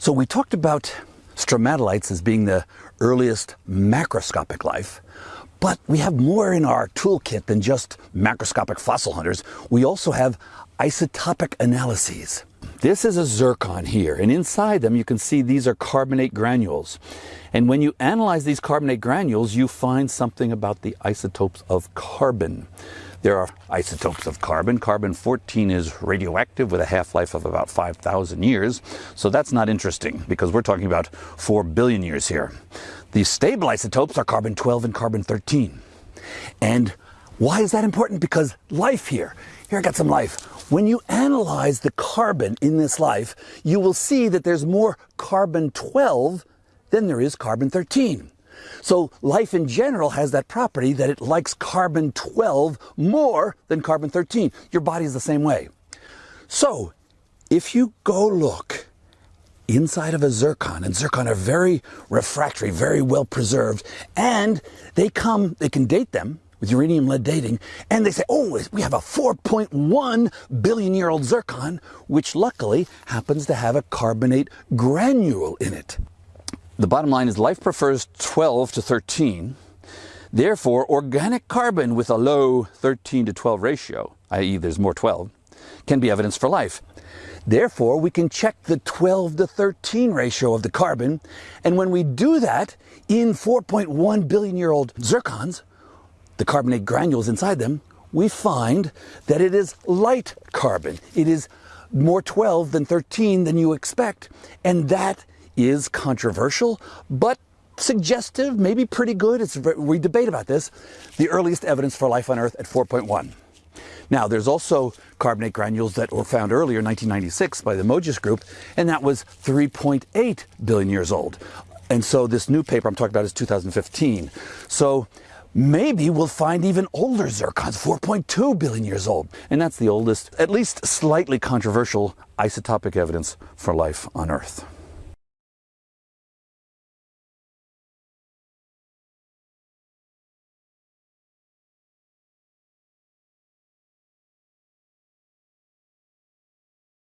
So we talked about stromatolites as being the earliest macroscopic life, but we have more in our toolkit than just macroscopic fossil hunters. We also have isotopic analyses. This is a zircon here, and inside them you can see these are carbonate granules. And when you analyze these carbonate granules, you find something about the isotopes of carbon. There are isotopes of carbon. Carbon 14 is radioactive with a half-life of about 5,000 years. So that's not interesting because we're talking about 4 billion years here. The stable isotopes are carbon 12 and carbon 13. And why is that important? Because life here, here I got some life. When you analyze the carbon in this life, you will see that there's more carbon 12 than there is carbon 13. So life in general has that property that it likes carbon 12 more than carbon 13. Your body is the same way. So if you go look inside of a zircon, and zircon are very refractory, very well preserved, and they come, they can date them with uranium lead dating, and they say, oh, we have a 4.1 billion year old zircon, which luckily happens to have a carbonate granule in it. The bottom line is life prefers 12 to 13. Therefore, organic carbon with a low 13 to 12 ratio, i.e. there's more 12, can be evidence for life. Therefore, we can check the 12 to 13 ratio of the carbon. And when we do that in 4.1 billion year old zircons, the carbonate granules inside them, we find that it is light carbon. It is more 12 than 13 than you expect. And that is controversial, but suggestive, maybe pretty good. It's, we debate about this. The earliest evidence for life on Earth at 4.1. Now, there's also carbonate granules that were found earlier in 1996 by the Mojzsis group, and that was 3.8 billion years old. And so this new paper I'm talking about is 2015. So maybe we'll find even older zircons, 4.2 billion years old. And that's the oldest, at least slightly controversial isotopic evidence for life on Earth.